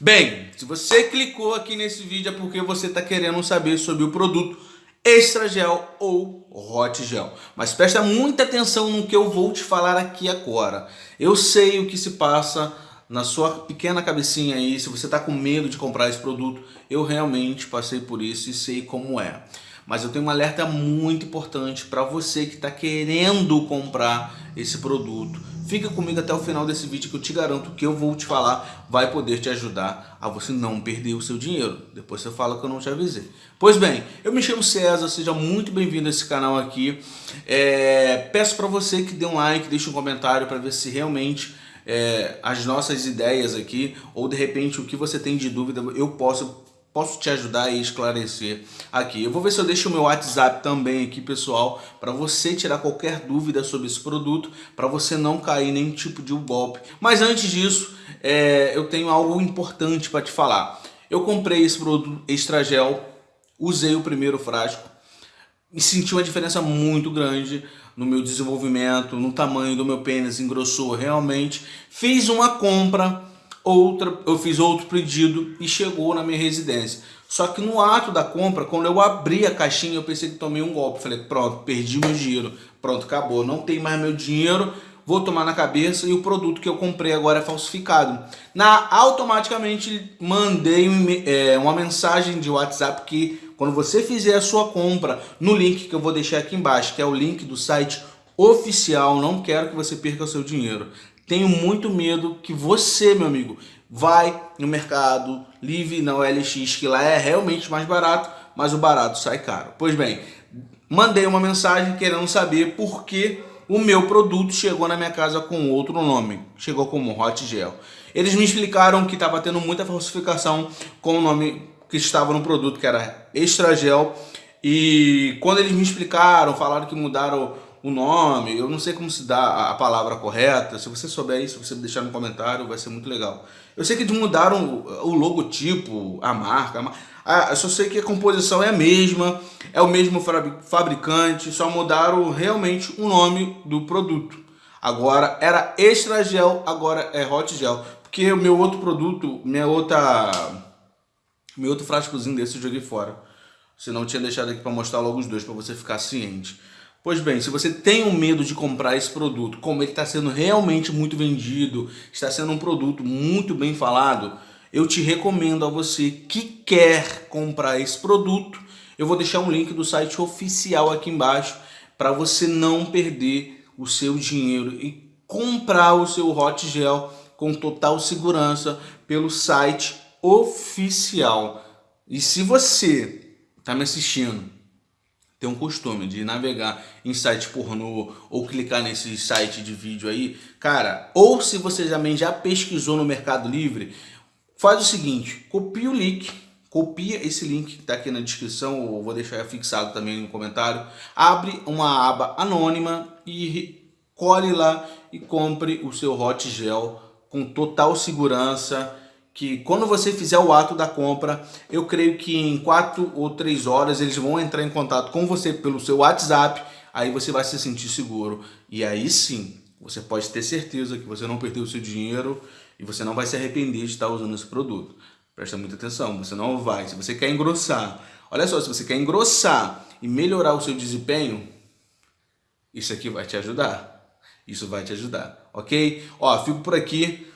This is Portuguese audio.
Bem, se você clicou aqui nesse vídeo é porque você está querendo saber sobre o produto Extra Gel ou Hot Gel. Mas presta muita atenção no que eu vou te falar aqui agora. Eu sei o que se passa na sua pequena cabecinha aí, se você está com medo de comprar esse produto, eu realmente passei por isso e sei como é. Mas eu tenho um alerta muito importante para você que está querendo comprar esse produto Fica comigo até o final desse vídeo que eu te garanto que eu vou te falar vai poder te ajudar a você não perder o seu dinheiro. Depois você fala que eu não te avisei. Pois bem, eu me chamo César, seja muito bem-vindo a esse canal aqui. É, peço para você que dê um like, deixe um comentário para ver se realmente é, as nossas ideias aqui ou de repente o que você tem de dúvida eu posso posso te ajudar e esclarecer aqui. Eu vou ver se eu deixo o meu WhatsApp também aqui, pessoal, para você tirar qualquer dúvida sobre esse produto, para você não cair nenhum tipo de golpe. Mas antes disso, é, eu tenho algo importante para te falar. Eu comprei esse produto Extra Gel, usei o primeiro frasco e senti uma diferença muito grande no meu desenvolvimento, no tamanho do meu pênis, engrossou realmente. Fiz uma compra outra, eu fiz outro pedido e chegou na minha residência. Só que no ato da compra, quando eu abri a caixinha, eu pensei que tomei um golpe. Falei, pronto, perdi meu dinheiro. Pronto, acabou. Não tem mais meu dinheiro, vou tomar na cabeça e o produto que eu comprei agora é falsificado. Na, automaticamente mandei é, uma mensagem de WhatsApp que quando você fizer a sua compra no link que eu vou deixar aqui embaixo, que é o link do site oficial, não quero que você perca o seu dinheiro. Tenho muito medo que você, meu amigo, vai no mercado livre na OLX, que lá é realmente mais barato, mas o barato sai caro. Pois bem, mandei uma mensagem querendo saber por que o meu produto chegou na minha casa com outro nome, chegou como Hot Gel. Eles me explicaram que estava tendo muita falsificação com o nome que estava no produto, que era Extra Gel, e quando eles me explicaram, falaram que mudaram o nome, eu não sei como se dá a palavra correta, se você souber isso, você deixar no comentário, vai ser muito legal. Eu sei que eles mudaram o logotipo, a marca, a, eu só sei que a composição é a mesma, é o mesmo fabricante, só mudaram realmente o nome do produto. Agora era Extra Gel, agora é Hot Gel, porque o meu outro produto, minha outra, meu outro frascozinho desse eu joguei fora. Senão eu tinha deixado aqui para mostrar logo os dois, para você ficar ciente. Pois bem, se você tem um medo de comprar esse produto, como ele está sendo realmente muito vendido, está sendo um produto muito bem falado, eu te recomendo a você que quer comprar esse produto, eu vou deixar um link do site oficial aqui embaixo para você não perder o seu dinheiro e comprar o seu Hot Gel com total segurança pelo site oficial. E se você está me assistindo tem um costume de navegar em site pornô ou clicar nesse site de vídeo aí, cara, ou se você também já pesquisou no Mercado Livre, faz o seguinte, copia o link, copia esse link que está aqui na descrição, ou vou deixar fixado também no comentário, abre uma aba anônima e colhe lá e compre o seu Hot Gel com total segurança, que quando você fizer o ato da compra, eu creio que em quatro ou três horas eles vão entrar em contato com você pelo seu WhatsApp, aí você vai se sentir seguro. E aí sim, você pode ter certeza que você não perdeu o seu dinheiro e você não vai se arrepender de estar usando esse produto. Presta muita atenção, você não vai. Se você quer engrossar, olha só, se você quer engrossar e melhorar o seu desempenho, isso aqui vai te ajudar. Isso vai te ajudar, ok? Ó, fico por aqui.